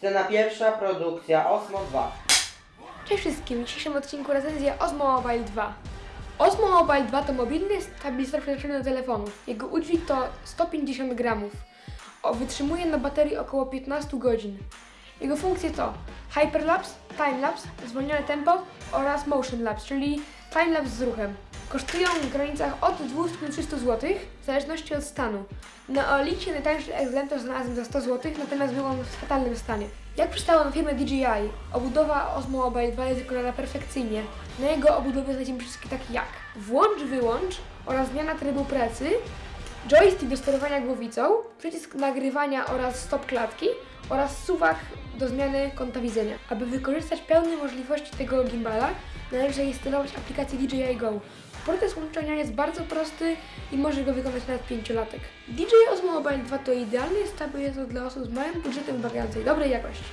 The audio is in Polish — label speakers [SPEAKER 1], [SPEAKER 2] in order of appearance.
[SPEAKER 1] Scena pierwsza, produkcja Osmo 2.
[SPEAKER 2] Cześć wszystkim, w dzisiejszym odcinku recenzja Osmo Mobile 2. Osmo Mobile 2 to mobilny stabilizator przeznaczony do telefonów. Jego udźwig to 150 gramów. O, wytrzymuje na baterii około 15 godzin. Jego funkcje to Hyperlapse, Timelapse, zwolnione tempo oraz Motion Lapse, czyli timelapse z ruchem. Kosztują w granicach od 200 do 300 zł, w zależności od stanu. Na Olicie najtańszy egzemplarz znalazłem za 100 zł, natomiast był on w fatalnym stanie. Jak przystało na firmę DJI, obudowa Osmo Mobile 2 jest wykonana perfekcyjnie. Na jego obudowie znajdziemy wszystkie takie jak włącz, wyłącz oraz zmiana trybu pracy, joystick do sterowania głowicą, przycisk nagrywania oraz stop klatki oraz suwak do zmiany kąta widzenia. Aby wykorzystać pełne możliwości tego gimbala, należy zainstalować aplikację DJI Go. Proces łączenia jest bardzo prosty i może go wykonać nawet pięciolatek. DJI Osmo Mobile 2 to idealny stabilizator dla osób z małym budżetem wymagającej dobrej jakości.